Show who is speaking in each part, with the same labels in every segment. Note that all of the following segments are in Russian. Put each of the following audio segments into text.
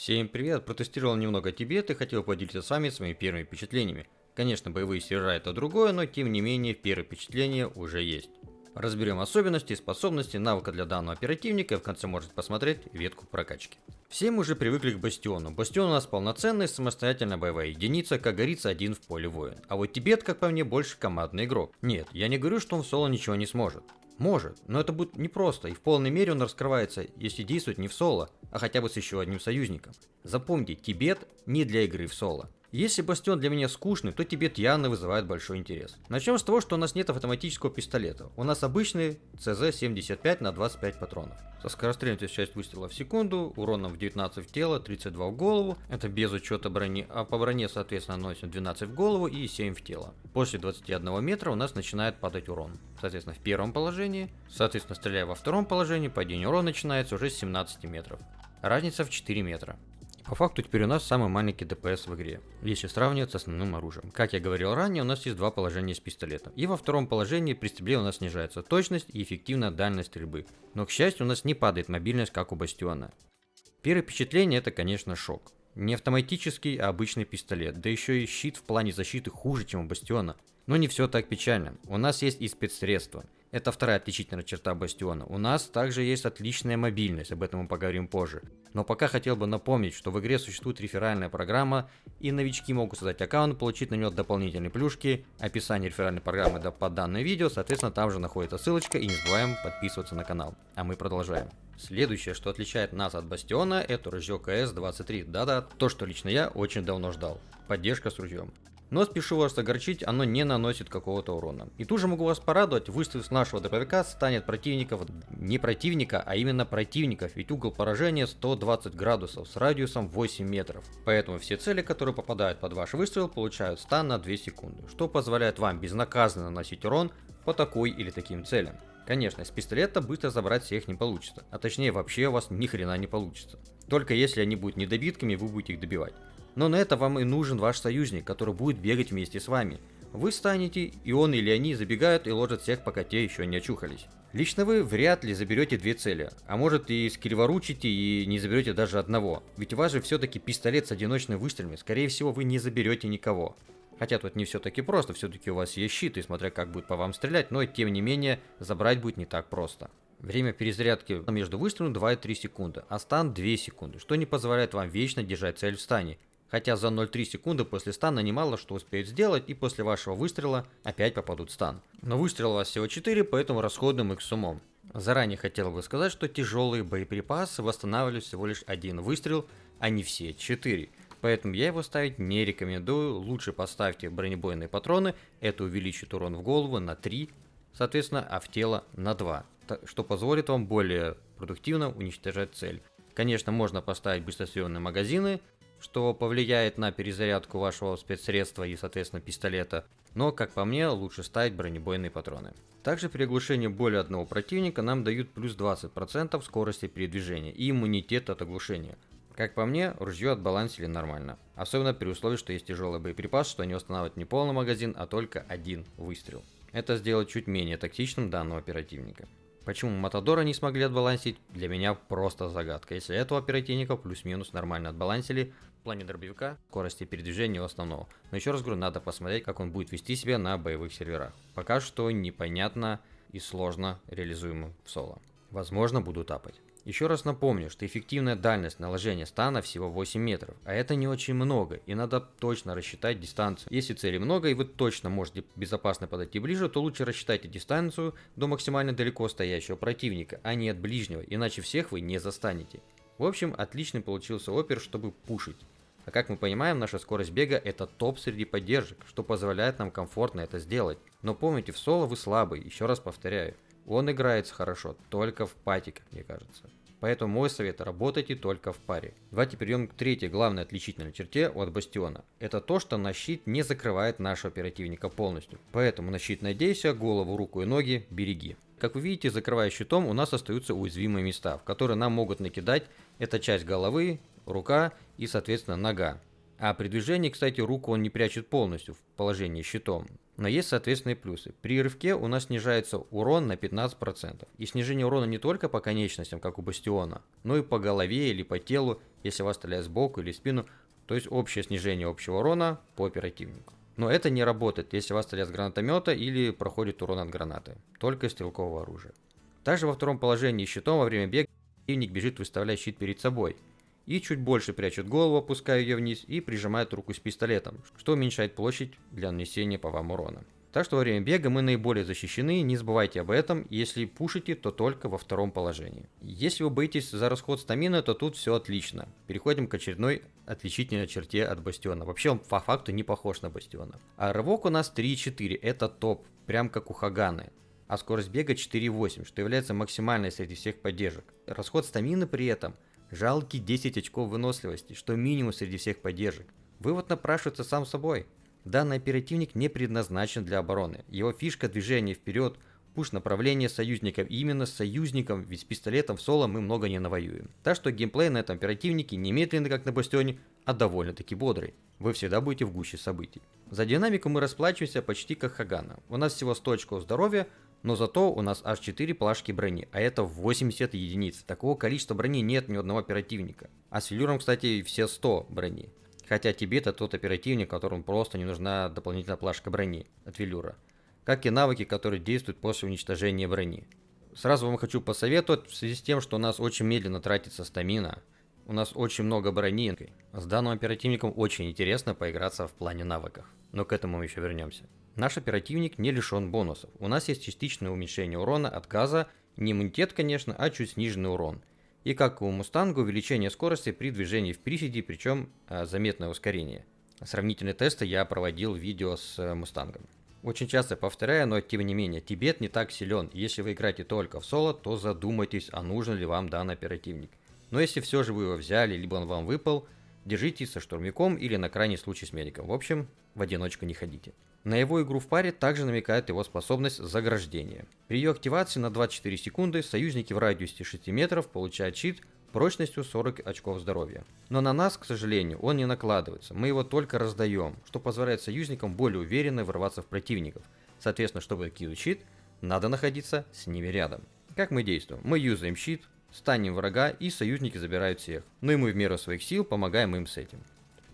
Speaker 1: Всем привет, протестировал немного Тибет и хотел поделиться с вами своими первыми впечатлениями. Конечно, боевые сервера это другое, но тем не менее первые впечатления уже есть. Разберем особенности, способности, навыка для данного оперативника и в конце можете посмотреть ветку прокачки. Все мы уже привыкли к Бастиону. Бастион у нас полноценная самостоятельная боевая единица, как говорится, один в поле воин. А вот Тибет, как по мне, больше командный игрок. Нет, я не говорю, что он в соло ничего не сможет. Может, но это будет непросто, и в полной мере он раскрывается, если действует не в соло, а хотя бы с еще одним союзником. Запомните, Тибет не для игры в соло. Если Бастион для меня скучный, то Тибет явно вызывает большой интерес. Начнем с того, что у нас нет автоматического пистолета. У нас обычный CZ-75 на 25 патронов. Со скорострельностью 6 выстрелов в секунду, уроном в 19 в тело, 32 в голову. Это без учета брони, а по броне соответственно наносим 12 в голову и 7 в тело. После 21 метра у нас начинает падать урон. Соответственно в первом положении, соответственно стреляя во втором положении, падение урона начинается уже с 17 метров. Разница в 4 метра. По факту теперь у нас самый маленький ДПС в игре, если сравнивать с основным оружием. Как я говорил ранее, у нас есть два положения с пистолетом. И во втором положении при стрельбе у нас снижается точность и эффективная дальность стрельбы. Но к счастью у нас не падает мобильность, как у Бастиона. Первое впечатление это конечно шок. Не автоматический, а обычный пистолет, да еще и щит в плане защиты хуже, чем у Бастиона. Но не все так печально. У нас есть и спецсредства. Это вторая отличительная черта Бастиона. У нас также есть отличная мобильность, об этом мы поговорим позже. Но пока хотел бы напомнить, что в игре существует реферальная программа, и новички могут создать аккаунт, получить на него дополнительные плюшки, описание реферальной программы под данное видео, соответственно там же находится ссылочка, и не забываем подписываться на канал. А мы продолжаем. Следующее, что отличает нас от Бастиона, это ружье КС-23. Да-да, то, что лично я очень давно ждал. Поддержка с ружьем. Но спешу вас огорчить, оно не наносит какого-то урона. И тут же могу вас порадовать, выстрел с нашего дробовика станет противников, не противника, а именно противников, ведь угол поражения 120 градусов с радиусом 8 метров. Поэтому все цели, которые попадают под ваш выстрел, получают стан на 2 секунды, что позволяет вам безнаказанно наносить урон по такой или таким целям. Конечно, с пистолета быстро забрать всех не получится, а точнее вообще у вас ни хрена не получится. Только если они будут недобитками, вы будете их добивать. Но на это вам и нужен ваш союзник, который будет бегать вместе с вами. Вы станете, и он или они забегают и ложат всех, пока те еще не очухались. Лично вы вряд ли заберете две цели, а может и скриворучите и не заберете даже одного. Ведь у вас же все-таки пистолет с одиночными выстрелами, скорее всего вы не заберете никого. Хотя тут не все-таки просто, все-таки у вас есть щит, и смотря как будет по вам стрелять, но тем не менее забрать будет не так просто. Время перезарядки между выстрелами 2-3 секунды, а стан 2 секунды, что не позволяет вам вечно держать цель в стане, Хотя за 0,3 секунды после стана немало что успеют сделать и после вашего выстрела опять попадут в стан. Но выстрел у вас всего 4, поэтому расходуем их с умом. Заранее хотел бы сказать, что тяжелые боеприпасы восстанавливают всего лишь один выстрел, а не все 4. Поэтому я его ставить не рекомендую, лучше поставьте бронебойные патроны, это увеличит урон в голову на 3, соответственно, а в тело на 2, что позволит вам более продуктивно уничтожать цель. Конечно, можно поставить быстросъемные магазины, что повлияет на перезарядку вашего спецсредства и, соответственно, пистолета, но, как по мне, лучше ставить бронебойные патроны. Также при оглушении более одного противника нам дают плюс 20% скорости передвижения и иммунитет от оглушения. Как по мне, ружье отбалансили нормально. Особенно при условии, что есть тяжелый боеприпас, что не устанавливает не полный магазин, а только один выстрел. Это сделает чуть менее токсичным данного оперативника. Почему Матадора не смогли отбалансить, для меня просто загадка. Если этого оперативника плюс-минус нормально отбалансили, в плане дробовика, скорости передвижения основного. Но еще раз говорю, надо посмотреть, как он будет вести себя на боевых серверах. Пока что непонятно и сложно реализуемо в соло. Возможно, буду тапать. Еще раз напомню, что эффективная дальность наложения стана всего 8 метров, а это не очень много, и надо точно рассчитать дистанцию. Если цели много и вы точно можете безопасно подойти ближе, то лучше рассчитайте дистанцию до максимально далеко стоящего противника, а не от ближнего, иначе всех вы не застанете. В общем, отличный получился опер, чтобы пушить. А как мы понимаем, наша скорость бега это топ среди поддержек, что позволяет нам комфортно это сделать. Но помните, в соло вы слабый, еще раз повторяю. Он играется хорошо, только в пати, как мне кажется. Поэтому мой совет – работайте только в паре. Давайте перейдем к третьей главной отличительной черте от Бастиона. Это то, что на щит не закрывает нашего оперативника полностью. Поэтому на щит надейся, голову, руку и ноги береги. Как вы видите, закрывая щитом, у нас остаются уязвимые места, в которые нам могут накидать. Это часть головы, рука и, соответственно, нога. А при движении, кстати, руку он не прячет полностью в положении щитом. Но есть соответственные плюсы. При рывке у нас снижается урон на 15%. И снижение урона не только по конечностям, как у Бастиона, но и по голове или по телу, если вас стреляют сбоку или в спину, то есть общее снижение общего урона по оперативнику. Но это не работает, если вас стреляют с гранатомета или проходит урон от гранаты, только из стрелкового оружия. Также во втором положении щитом во время бега противник бежит, выставляя щит перед собой. И чуть больше прячет голову, опуская ее вниз и прижимает руку с пистолетом, что уменьшает площадь для нанесения по вам урона. Так что во время бега мы наиболее защищены, не забывайте об этом, если пушите, то только во втором положении. Если вы боитесь за расход стамины, то тут все отлично. Переходим к очередной отличительной черте от Бастиона. Вообще он по факту не похож на Бастиона. А рывок у нас 3,4, это топ, прям как у Хаганы а скорость бега 4,8, что является максимальной среди всех поддержек. Расход стамины при этом жалкий 10 очков выносливости, что минимум среди всех поддержек. Вывод напрашивается сам собой. Данный оперативник не предназначен для обороны. Его фишка движения вперед, пуш направление союзников. И именно с союзником, ведь с пистолетом в соло мы много не навоюем. Так что геймплей на этом оперативнике не медленный, как на Бастионе, а довольно-таки бодрый. Вы всегда будете в гуще событий. За динамику мы расплачиваемся почти как Хагана. У нас всего 100 очков здоровья, но зато у нас аж 4 плашки брони, а это 80 единиц. Такого количества брони нет ни одного оперативника. А с Велюром, кстати, все 100 брони. Хотя тебе это тот оперативник, которому просто не нужна дополнительная плашка брони от Велюра. Как и навыки, которые действуют после уничтожения брони. Сразу вам хочу посоветовать, в связи с тем, что у нас очень медленно тратится стамина, у нас очень много брони, с данным оперативником очень интересно поиграться в плане навыков. Но к этому мы еще вернемся. Наш оперативник не лишен бонусов. У нас есть частичное уменьшение урона от газа, не иммунитет, конечно, а чуть сниженный урон. И как у Мустанга, увеличение скорости при движении в приседе, причем э, заметное ускорение. Сравнительные тесты я проводил видео с э, Мустангом. Очень часто повторяю, но тем не менее, Тибет не так силен. Если вы играете только в соло, то задумайтесь, а нужен ли вам данный оперативник. Но если все же вы его взяли, либо он вам выпал, держитесь со штурмяком или на крайний случай с медиком. В общем, в одиночку не ходите. На его игру в паре также намекает его способность заграждения. При ее активации на 24 секунды союзники в радиусе 6 метров получают щит прочностью 40 очков здоровья. Но на нас, к сожалению, он не накладывается, мы его только раздаем, что позволяет союзникам более уверенно ворваться в противников. Соответственно, чтобы кинуть щит, надо находиться с ними рядом. Как мы действуем? Мы юзаем щит, станим врага и союзники забирают всех. Ну и мы в меру своих сил помогаем им с этим.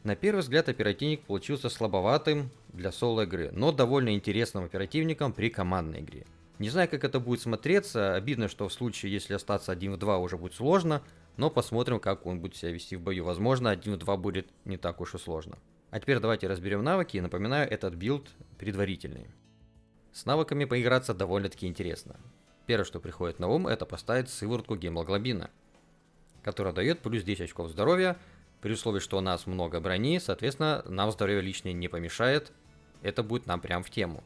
Speaker 1: На первый взгляд оперативник получился слабоватым для соло-игры, но довольно интересным оперативником при командной игре. Не знаю, как это будет смотреться, обидно, что в случае, если остаться 1 в 2 уже будет сложно, но посмотрим, как он будет себя вести в бою. Возможно, 1 в 2 будет не так уж и сложно. А теперь давайте разберем навыки. Напоминаю, этот билд предварительный. С навыками поиграться довольно-таки интересно. Первое, что приходит на ум, это поставить сыворотку гемоглобина, которая дает плюс 10 очков здоровья, при условии, что у нас много брони, соответственно, нам здоровье лишнее не помешает. Это будет нам прям в тему.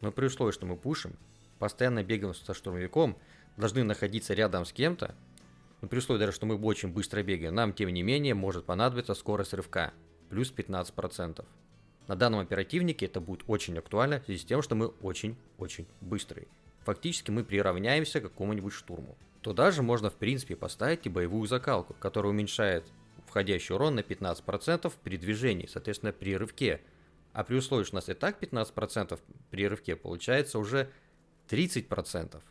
Speaker 1: Но при условии, что мы пушим, постоянно бегаем со штурмовиком, должны находиться рядом с кем-то, но при условии даже, что мы очень быстро бегаем, нам тем не менее может понадобиться скорость рывка, плюс 15%. На данном оперативнике это будет очень актуально в связи с тем, что мы очень-очень быстрые. Фактически мы приравняемся к какому-нибудь штурму. Туда же можно в принципе поставить и боевую закалку, которая уменьшает входящий урон на 15% при движении, соответственно, при рывке. А при условии, что у нас и так 15% при рывке, получается уже 30%.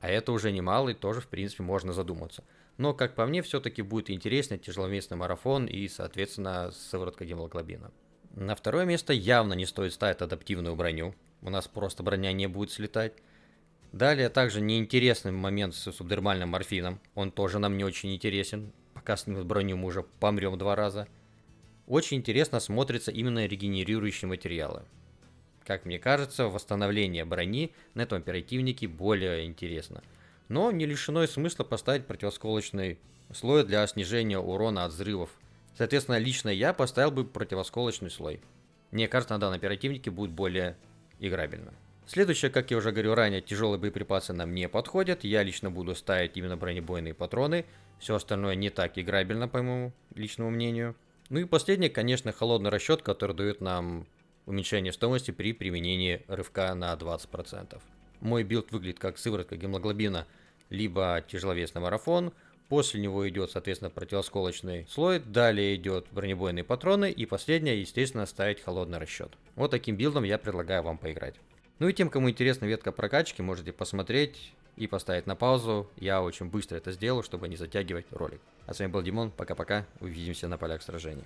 Speaker 1: А это уже немало, и тоже, в принципе, можно задуматься. Но, как по мне, все-таки будет интереснее тяжеловесный марафон и, соответственно, сыворотка гемоглобина. На второе место явно не стоит ставить адаптивную броню. У нас просто броня не будет слетать. Далее также неинтересный момент с субдермальным морфином. Он тоже нам не очень интересен снимут броню, мы уже помрем два раза. Очень интересно смотрится именно регенерирующие материалы. Как мне кажется, восстановление брони на этом оперативнике более интересно. Но не лишено и смысла поставить противосколочный слой для снижения урона от взрывов. Соответственно, лично я поставил бы противосколочный слой. Мне кажется, на данном оперативнике будет более играбельно. Следующее, как я уже говорил ранее, тяжелые боеприпасы нам не подходят. Я лично буду ставить именно бронебойные патроны. Все остальное не так играбельно, по моему личному мнению. Ну и последнее, конечно, холодный расчет, который дает нам уменьшение стоимости при применении рывка на 20%. Мой билд выглядит как сыворотка гемоглобина, либо тяжеловесный марафон. после него идет, соответственно, противосколочный слой, далее идет бронебойные патроны и последнее, естественно, ставить холодный расчет. Вот таким билдом я предлагаю вам поиграть. Ну и тем, кому интересна ветка прокачки, можете посмотреть и поставить на паузу. Я очень быстро это сделаю, чтобы не затягивать ролик. А с вами был Димон, пока-пока, увидимся на полях сражений.